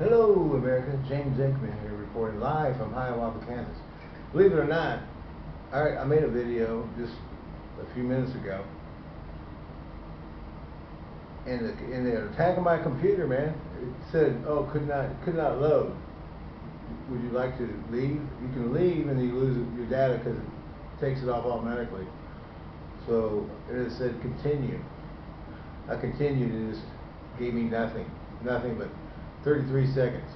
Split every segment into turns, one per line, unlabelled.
Hello, America. James Aikman here, reporting live from Hiawatha, Kansas. Believe it or not, I, I made a video just a few minutes ago, and the, and they're attacking my computer, man. It said, "Oh, could not could not load." Would you like to leave? You can leave, and you lose your data because it takes it off automatically. So it said continue. I continued, and it just gave me nothing, nothing but 33 seconds.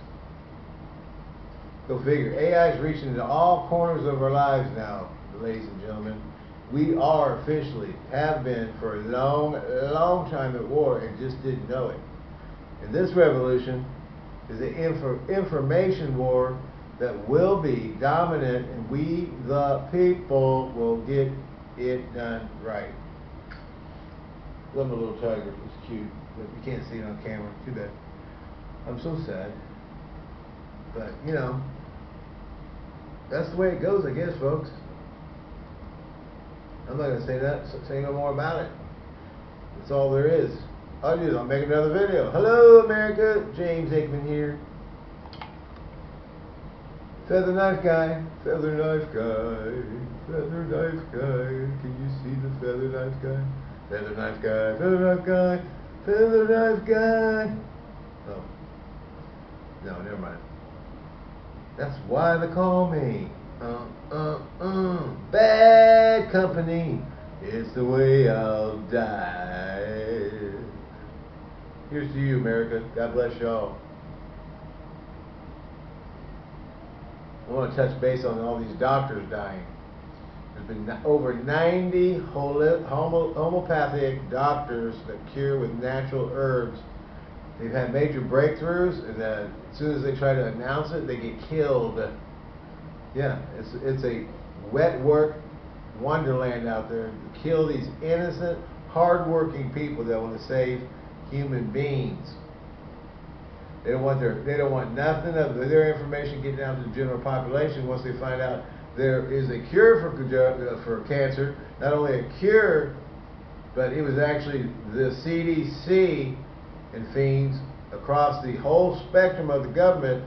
Go figure. AI is reaching into all corners of our lives now, ladies and gentlemen. We are officially, have been for a long, long time at war and just didn't know it. And this revolution is an info, information war that will be dominant and we, the people, will get it done right. Love my little tiger. It's cute, but you can't see it on camera. Too bad. I'm so sad. But, you know, that's the way it goes, I guess, folks. I'm not going to say that, say no more about it. That's all there is. All I do I'll make another video. Hello, America. James Aikman here. Feather knife guy, feather knife guy, feather knife guy. Can you see the feather knife guy? Feather knife guy, feather knife guy, feather knife guy. No, never mind. That's why they call me. Uh, uh, uh. Bad company. It's the way I'll die. Here's to you, America. God bless y'all. I want to touch base on all these doctors dying. There's been over 90 homeopathic doctors that cure with natural herbs. They've had major breakthroughs, and then as soon as they try to announce it, they get killed. Yeah, it's it's a wet work wonderland out there to kill these innocent, hardworking people that want to save human beings. They don't want their they don't want nothing of their information getting out to the general population once they find out there is a cure for uh, for cancer. Not only a cure, but it was actually the CDC and fiends across the whole spectrum of the government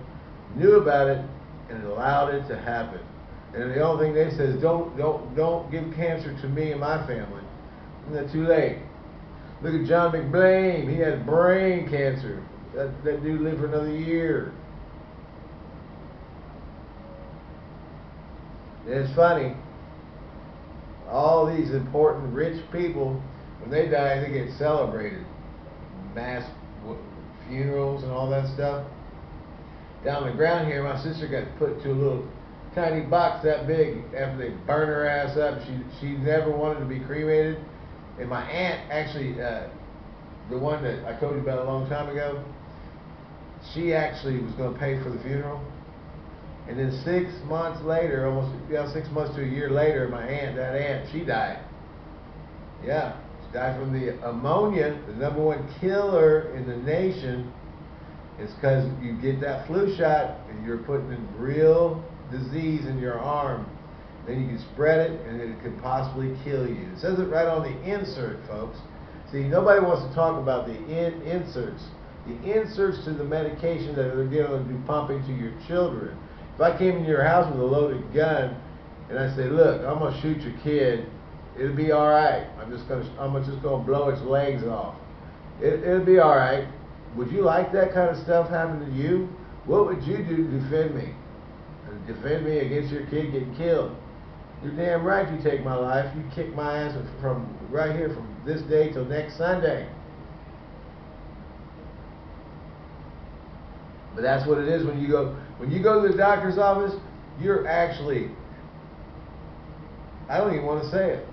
knew about it and allowed it to happen. And the only thing they said is don't don't don't give cancer to me and my family. Isn't that too late? Look at John McBlain. He had brain cancer. That, that dude lived for another year. And it's funny. All these important rich people, when they die, they get celebrated. Mass funerals and all that stuff. Down the ground here, my sister got put to a little tiny box that big after they burned her ass up. She she never wanted to be cremated. And my aunt actually, uh, the one that I told you about a long time ago, she actually was going to pay for the funeral. And then six months later, almost yeah, six months to a year later, my aunt, that aunt, she died. Yeah, died from the ammonia, the number one killer in the nation. It's because you get that flu shot and you're putting in real disease in your arm. Then you can spread it and it could possibly kill you. It says it right on the insert, folks. See, nobody wants to talk about the in inserts the inserts to the medication that they're going to be pumping to your children. If I came into your house with a loaded gun and I say, "Look, I'm going to shoot your kid," it'll be all right. I'm just to I'm just to blow its legs off. It, it'll be all right. Would you like that kind of stuff happening to you? What would you do to defend me? Defend me against your kid getting killed? You're damn right. You take my life. You kick my ass from right here from this day till next Sunday. But that's what it is when you go when you go to the doctor's office, you're actually I don't even want to say it.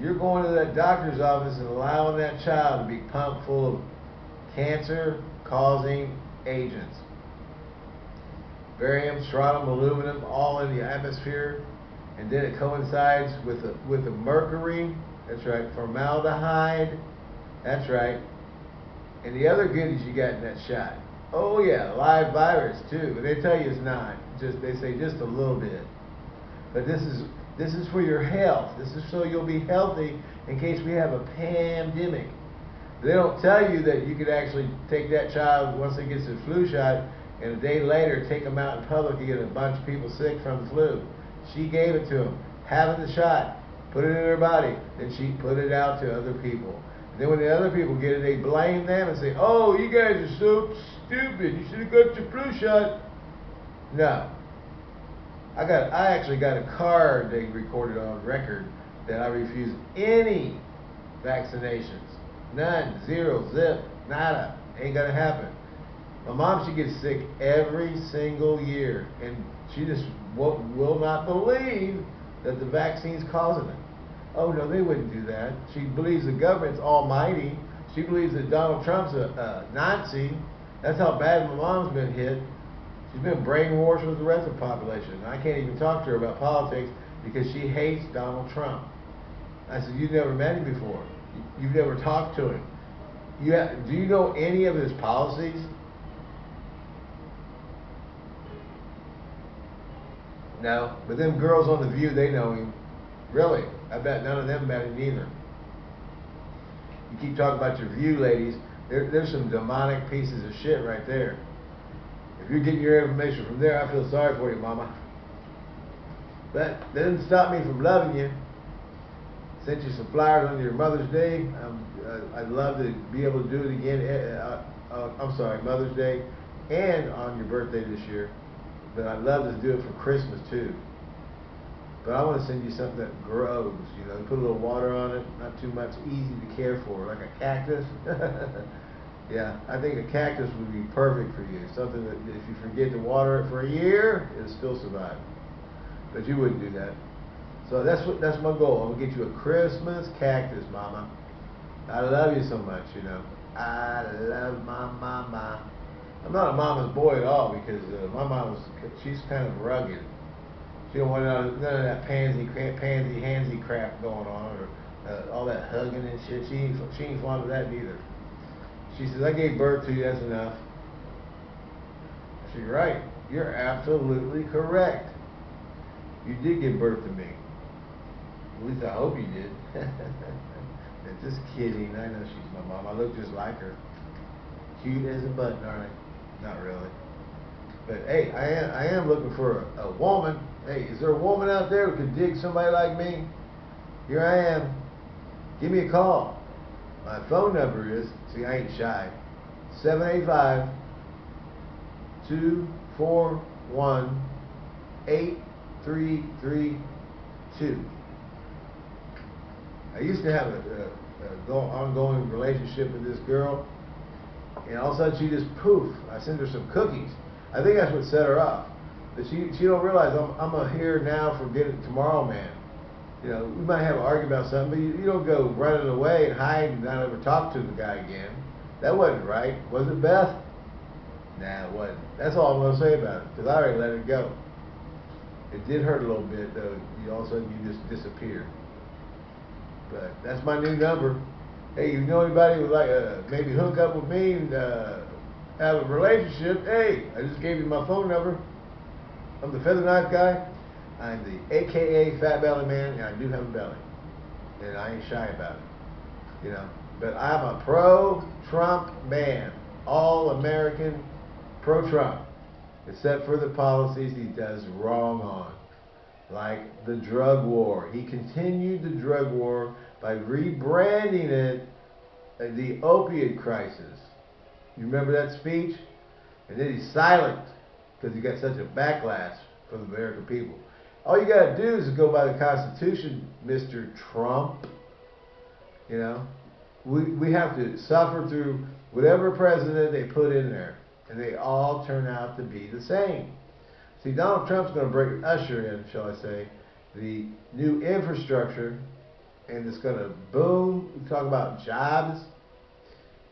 You're going to that doctor's office and allowing that child to be pumped full of cancer causing agents. Barium, strontium, aluminum, all in the atmosphere. And then it coincides with the, with the mercury. That's right. Formaldehyde. That's right. And the other goodies you got in that shot. Oh yeah, live virus too. But they tell you it's not. Just they say just a little bit. But this is this is for your health. This is so you'll be healthy in case we have a pandemic. They don't tell you that you could actually take that child once they get the flu shot, and a day later take them out in public and get a bunch of people sick from the flu. She gave it to them, having the shot, put it in her body, then she put it out to other people. And then when the other people get it, they blame them and say, "Oh, you guys are so stupid. You should have got your flu shot." No. I got. I actually got a card they recorded on record that I refuse any vaccinations. None. Zero. Zip. Nada. Ain't gonna happen. My mom, she gets sick every single year, and she just will, will not believe that the vaccine's causing it. Oh no, they wouldn't do that. She believes the government's almighty. She believes that Donald Trump's a, a Nazi. That's how bad my mom's been hit. She's been brainwashed with the rest of the population. And I can't even talk to her about politics because she hates Donald Trump. I said, you've never met him before. You've never talked to him. You have, do you know any of his policies? No. But them girls on The View, they know him. Really. I bet none of them met him either. You keep talking about your view, ladies. There, there's some demonic pieces of shit right there. You're getting your information from there, I feel sorry for you, mama. But that doesn't stop me from loving you. Sent you some flowers on your Mother's Day. Um, uh, I'd love to be able to do it again. Uh, uh, I'm sorry, Mother's Day, and on your birthday this year. But I'd love to do it for Christmas too. But I want to send you something that grows. You know, put a little water on it, not too much, easy to care for, like a cactus. yeah, I think a cactus would be perfect for you. Something that if you forget to water it for a year, it'll still survive. But you wouldn't do that. So that's what that's my goal. I'm gonna get you a Christmas cactus, Mama. I love you so much, you know. I love my mama. I'm not a mama's boy at all because uh, my mom was she's kind of rugged. She don't want none of, that pansy, pansy, handsy crap going on, or uh, all that hugging and shit. She ain't, she ain't fond of that neither. She says, I gave birth to you, that's enough. She's right. You're absolutely correct. You did give birth to me. At least I hope you did. just kidding. I know she's my mom. I look just like her. Cute as a button, aren't I? Not really. But hey, I am, I am looking for a, a woman Hey, is there a woman out there who could dig somebody like me? Here I am. Give me a call. My phone number is, see, I ain't shy, 785 241 8332. I used to have a, a, a ongoing relationship with this girl, and all of a sudden she just poof. I sent her some cookies. I think that's what set her off. But she she don't realize I'm I'm a here now, forget it tomorrow man. You know, we might have an argument about something, but you, you don't go running away and hide and not ever talk to the guy again. That wasn't right. Was it, Beth? Nah, it wasn't. That's all I'm going to say about it, because I already let it go. It did hurt a little bit, though. You all of a sudden you just disappear. But that's my new number. Hey, you know anybody would like uh, maybe hook up with me and uh, have a relationship? Hey, I just gave you my phone number. I'm the feather knife guy. I'm the AKA Fat Belly Man, and I do have a belly. And I ain't shy about it. You know. But I'm a pro-Trump man. All-American pro-Trump. Except for the policies he does wrong on. Like the drug war. He continued the drug war by rebranding it uh, the opiate crisis. You remember that speech? And then he's silent because he got such a backlash from the American people. All you got to do is go by the Constitution, Mr. Trump. You know, we, we have to suffer through whatever president they put in there, and they all turn out to be the same. See, Donald Trump's going to bring usher in, shall I say, the new infrastructure, and it's going to boom. We talk about jobs,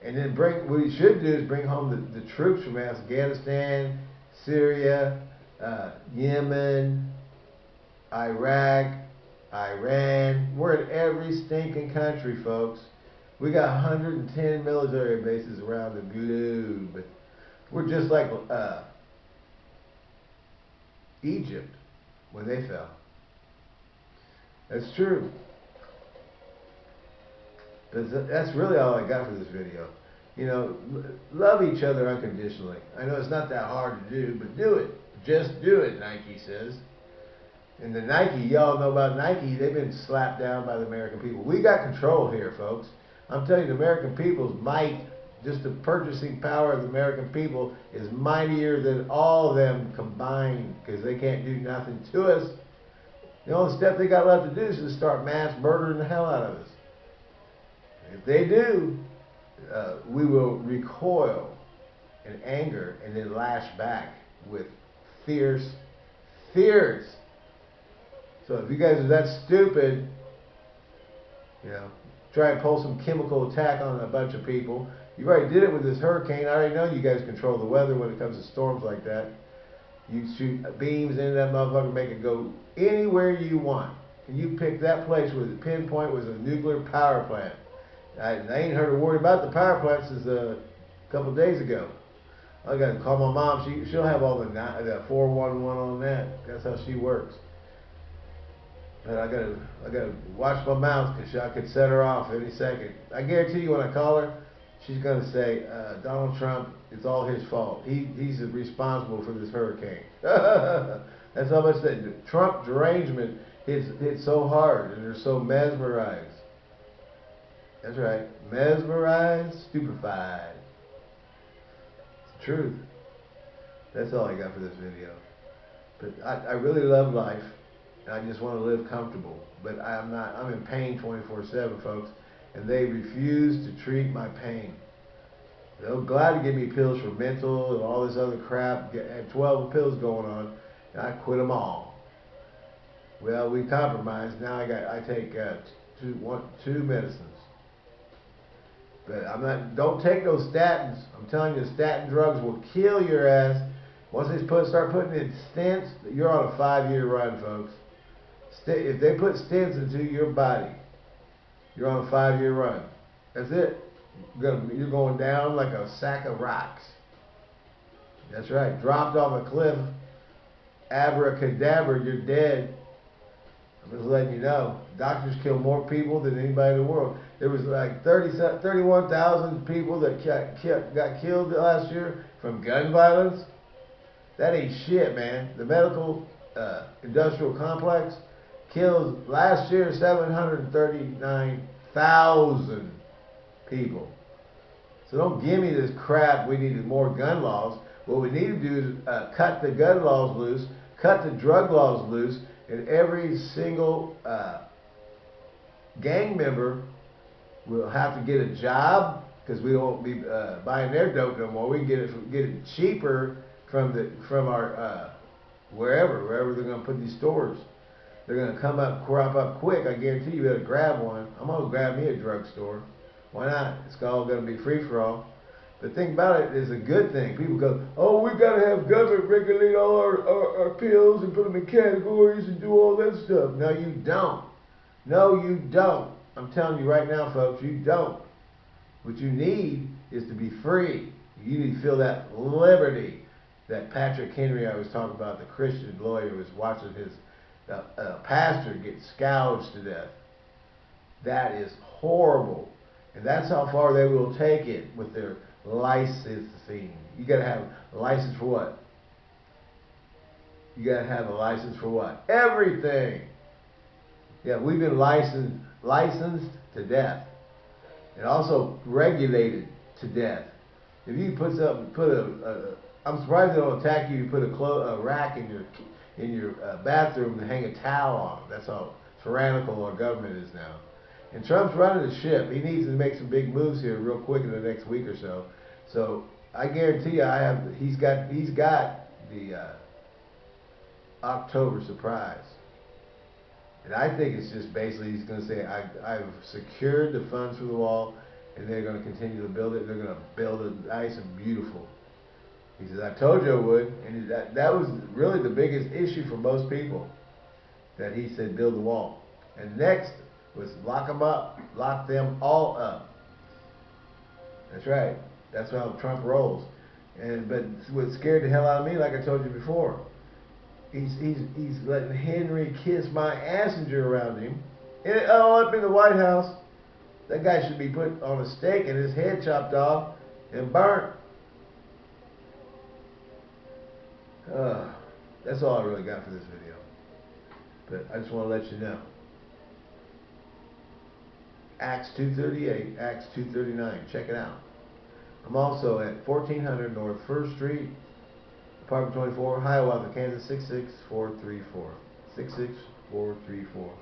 and then bring what he should do is bring home the, the troops from Afghanistan Syria, uh, Yemen, Iraq, Iran. We're in every stinking country, folks. We got 110 military bases around the globe. We're just like uh, Egypt when they fell. That's true. That's really all I got for this video. You know, love each other unconditionally. I know it's not that hard to do, but do it. Just do it, Nike says. And the Nike, y'all know about Nike, they've been slapped down by the American people. We got control here, folks. I'm telling you, the American people's might, just the purchasing power of the American people is mightier than all of them combined because they can't do nothing to us. The only step they got left to do is to start mass murdering the hell out of us. If they do, uh, we will recoil in anger and then lash back with fierce, fierce. So if you guys are that stupid, you know, try and pull some chemical attack on a bunch of people. You already did it with this hurricane. I already know you guys control the weather when it comes to storms like that. You shoot beams into that motherfucker, make it go anywhere you want. And you pick that place where the pinpoint was a nuclear power plant. I, I ain't heard a word about the power plant since uh, a couple days ago. I got to call my mom. She she'll have all the the four one one on that. That's how she works. But I gotta I gotta watch my mouth because I could set her off any second. I guarantee you when I call her, she's gonna say uh, Donald Trump. It's all his fault. He he's responsible for this hurricane. That's how much that Trump derangement hits hits so hard, and they're so mesmerized. That's right. Mesmerized, stupefied. It's the truth. That's all I got for this video. But I, I really love life. I just want to live comfortable. But I'm not, I'm in pain 24-7, folks. And they refuse to treat my pain. They're glad to give me pills for mental and all this other crap. Had 12 pills going on. And I quit them all. Well, we compromised. Now I got, I take uh, two, one, two medicines. But I'm not. Don't take those statins. I'm telling you, statin drugs will kill your ass. Once they put start putting in stents, you're on a five-year run, folks. If they put stents into your body, you're on a five-year run. That's it. You're going down like a sack of rocks. That's right. Dropped off a cliff, abracadabra, you're dead. I'm just letting you know. Doctors kill more people than anybody in the world. There was like 30, 31,000 people that got killed last year from gun violence. That ain't shit, man. The medical uh, industrial complex killed last year 739,000 people. So don't give me this crap. We needed more gun laws. What we need to do is uh, cut the gun laws loose, cut the drug laws loose, and every single uh, gang member will have to get a job because we won't be uh, buying their dope no more. We can get it get it cheaper from the from our uh, wherever wherever they're going to put these stores. They're going to come up crop up quick. I guarantee you better grab one. I'm going to grab me a drugstore. Why not? It's all going to be free for all. The thing about it is a good thing. People go, oh, we got to have government regulate all our, our, our pills and put them in categories and do all that stuff. No, you don't. No, you don't. I'm telling you right now, folks, you don't. What you need is to be free. You need to feel that liberty that Patrick Henry I was talking about, the Christian lawyer, was watching his uh, uh, pastor gets scourged to death. That is horrible. And that's how far they will take it with their licensing. You got to have a license for what? You got to have a license for what? Everything. Yeah, we've been licensed licensed to death, and also regulated to death. If you put some, put a, a I'm surprised they don't attack you. You put a, clo- a rack in your in your uh, bathroom to hang a towel on. That's how tyrannical our government is now. And Trump's running the ship. He needs to make some big moves here real quick in the next week or so. So I guarantee you, I have. He's got. He's got the uh, October surprise. And I think it's just basically he's going to say, I, I've secured the funds for the wall, and they're going to continue to build it. They're going to build it nice and beautiful. He says, I told you I would. And that, that was really the biggest issue for most people, that he said, build the wall. And next was lock them up, lock them all up. That's right. That's how Trump rolls. And but what scared the hell out of me, like I told you before, he's he's he's letting Henry kiss my assenger around him, and all up in the White House. That guy should be put on a stake and his head chopped off and burnt. Uh, that's all I really got for this video. But I just want to let you know. Acts 238, Acts 239. Check it out. I'm also at 1400 North 1st Street, apartment 24, Hiawatha, Kansas 66434. 66434.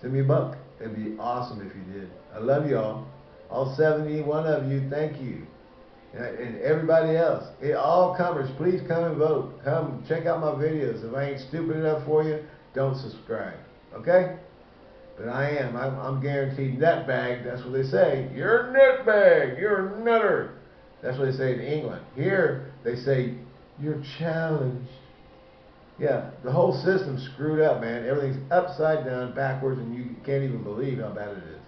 Send me a buck. It'd be awesome if you did. I love y'all. All 71 of you, thank you. And, everybody else. It, all comers, please come and vote. Come check out my videos. If I ain't stupid enough for you, don't subscribe. Okay? But I am. I'm, I'm guaranteed nutbag. That's what they say. You're a nutbag. You're a nutter. That's what they say in England. Here, they say, you're challenged. Yeah, the whole system's screwed up, man. Everything's upside down, backwards, and you can't even believe how bad it is.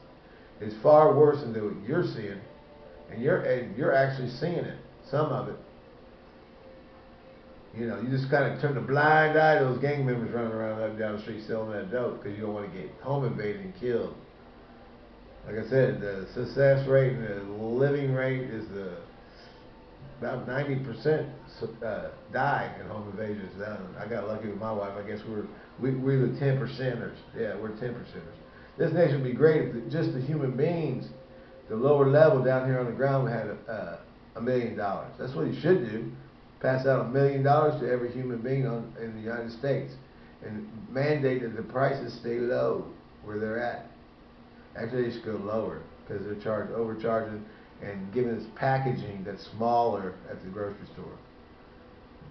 It's far worse than what you're seeing, and you're and you're actually seeing it. Some of it. You know, you just kind of turn a blind eye to those gang members running around up and down the street selling that dope because you don't want to get home invaded and killed. Like I said, the success rate and the living rate is the about 90% uh, die in home invasions. I got lucky with my wife. I guess we're we, we're the 10 percenters. Yeah, we're 10 percenters. This nation would be great if just the human beings, the lower level down here on the ground, we had a, a million dollars. That's what you should do. Pass out a million dollars to every human being on, in the United States and mandate that the prices stay low where they're at. Actually, they should go lower because they're charged overcharging and giving us packaging that's smaller at the grocery store.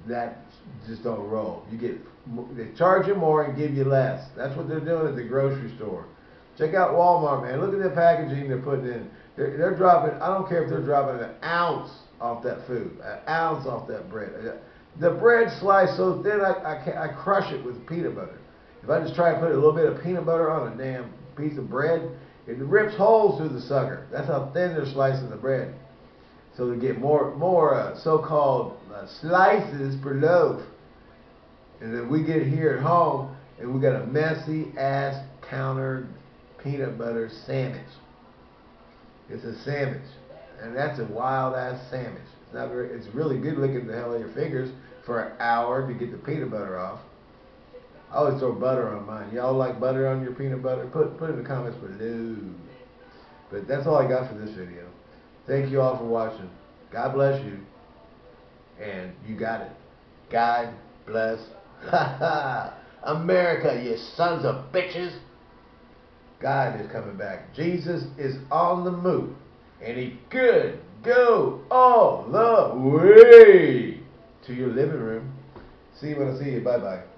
That just don't roll. You get they charge you more and give you less. That's what they're doing at the grocery store. Check out Walmart, man. Look at the packaging they're putting in. They're, they're dropping. I don't care if they're dropping an ounce off that food, an ounce off that bread. The bread sliced so thin, I, I, I crush it with peanut butter. If I just try to put a little bit of peanut butter on a damn piece of bread, it rips holes through the sucker. That's how thin they're slicing the bread. So they get more more uh, so-called uh, slices per loaf. And then we get here at home and we got a messy ass counter peanut butter sandwich. It's a sandwich. And that's a wild ass sandwich. It's not very it's really good licking the hell out of your fingers for an hour to get the peanut butter off. I always throw butter on mine. Y'all like butter on your peanut butter? Put put in the comments below. But that's all I got for this video. Thank you all for watching. God bless you. And you got it. God bless. America, you sons of bitches. God is coming back. Jesus is on the move. And he could go all the way to your living room. See you when I see you. Bye-bye.